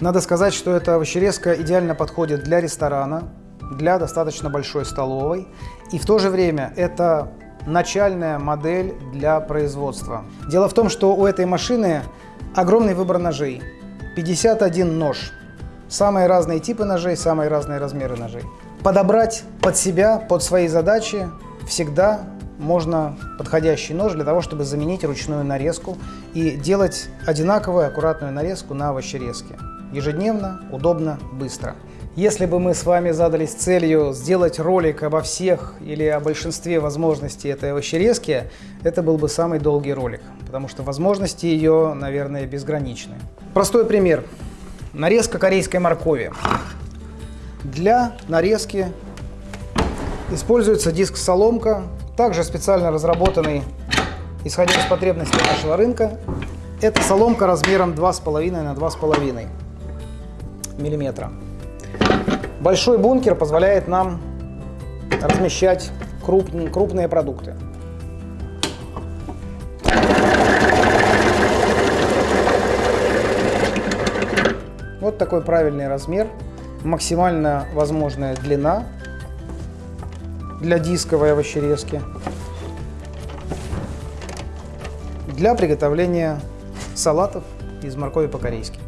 Надо сказать, что эта овощерезка идеально подходит для ресторана, для достаточно большой столовой. И в то же время это начальная модель для производства. Дело в том, что у этой машины огромный выбор ножей. 51 нож. Самые разные типы ножей, самые разные размеры ножей. Подобрать под себя, под свои задачи всегда можно подходящий нож для того, чтобы заменить ручную нарезку и делать одинаковую аккуратную нарезку на овощерезке. Ежедневно, удобно, быстро. Если бы мы с вами задались целью сделать ролик обо всех или о большинстве возможностей этой овощерезки, это был бы самый долгий ролик, потому что возможности ее, наверное, безграничны. Простой пример. Нарезка корейской моркови. Для нарезки используется диск-соломка, также специально разработанный, исходя из потребностей нашего рынка. Это соломка размером 2,5 на 2,5 миллиметра. Большой бункер позволяет нам размещать круп, крупные продукты. Вот такой правильный размер, максимально возможная длина для дисковой овощерезки, для приготовления салатов из моркови по-корейски.